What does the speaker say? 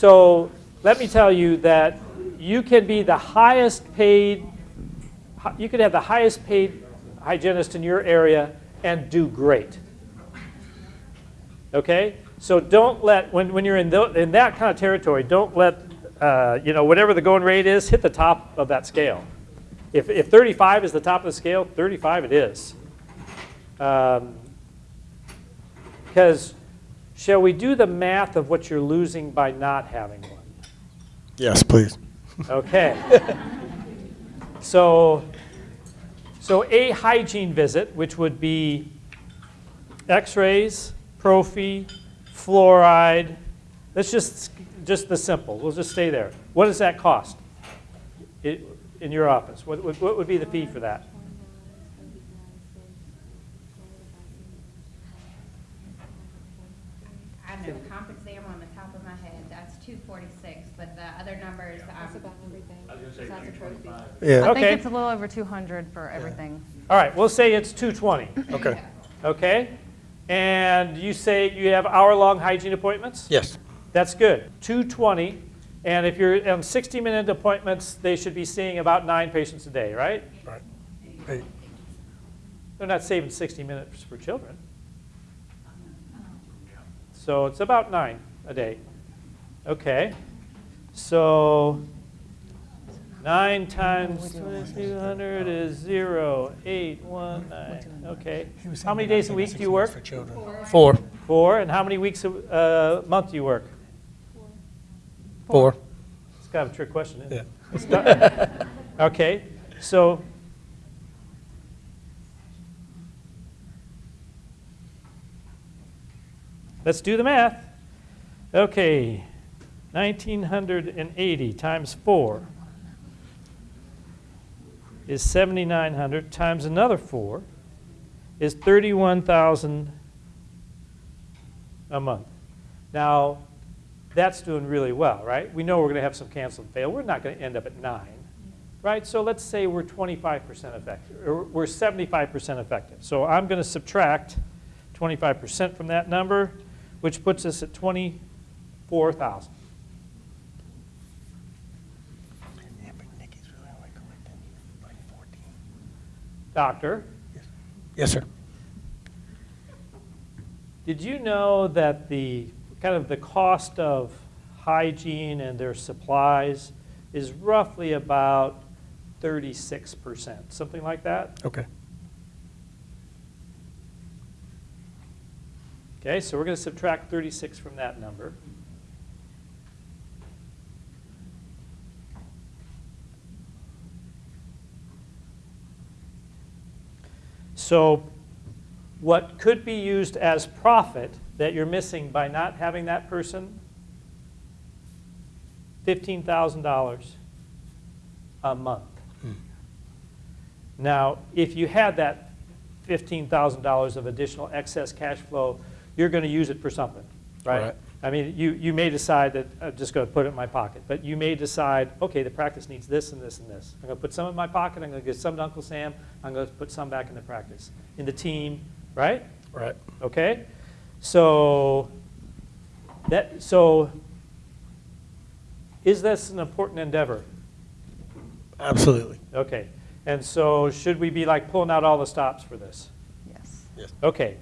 So let me tell you that you can be the highest paid, you could have the highest paid hygienist in your area and do great. Okay? So don't let, when, when you're in, tho- in that kind of territory, don't let, uh, you know, whatever the going rate is, hit the top of that scale. If, if 35 is the top of the scale, 35 it is. Um, Because shall we do the math of what you're losing by not having one? Yes, please. Okay. so, so a hygiene visit, which would be x-rays, prophy, fluoride, let's just, just the simple, we'll just stay there. What does that cost i- in your office? What, would- what would be the fee for that? I don't know, the comp exam on the top of my head, that's two forty-six, but the other numbers, That's um, about everything. Besides the prophy. Yeah, I Okay. think it's a little over 200 for everything. All right, we'll say it's 220, okay. okay? And you say you have hour-long hygiene appointments? Yes, That's good. 220. And if you're on 60 minute appointments, they should be seeing about nine patients a day, right? right. Hey, They're not saving 60 minutes for children. So it's about nine a day. Okay. So nine times 2200 is zero, eight, one, nine. Okay. How many days a week do you work? Four. Four. And how many weeks a uh, month do you work? Four. Four. It's kind of a trick question, isn't Yeah. it? Okay, so. Let's do the math. Okay, 1980 times 4 is 7,900 times another 4 is 31,000 a month. Now, that's doing really well, right? We know we're going to have some cancel and fail. We're not going to end up at nine, right? So let's say we're 25% effective, or we're 75% effective. So I'm going to subtract 25% from that number, which puts us at 24,000. Yeah, but Nikki's really only collecting like 14. Doctor, Yes, sir. did you know that the kind of the cost of hygiene and their supplies is roughly about 36%, something like that? Okay. Okay, so we're going to subtract 36 from that number. So what could be used as profit that you're missing by not having that person? $15,000 a month. Hmm. Now, if you had that $15,000 of additional excess cash flow, you're going to use it for something, right? Right. I mean, you, you may decide that I'm just going to put it in my pocket, but you may decide, okay, the practice needs this and this and this. I'm going to put some in my pocket, I'm going to give some to Uncle Sam, I'm going to put some back in the practice, in the team, right? Right. Okay? So, that, so, is this an important endeavor? Absolutely. Okay, and so should we be like pulling out all the stops for this? Yes. Yes. Okay,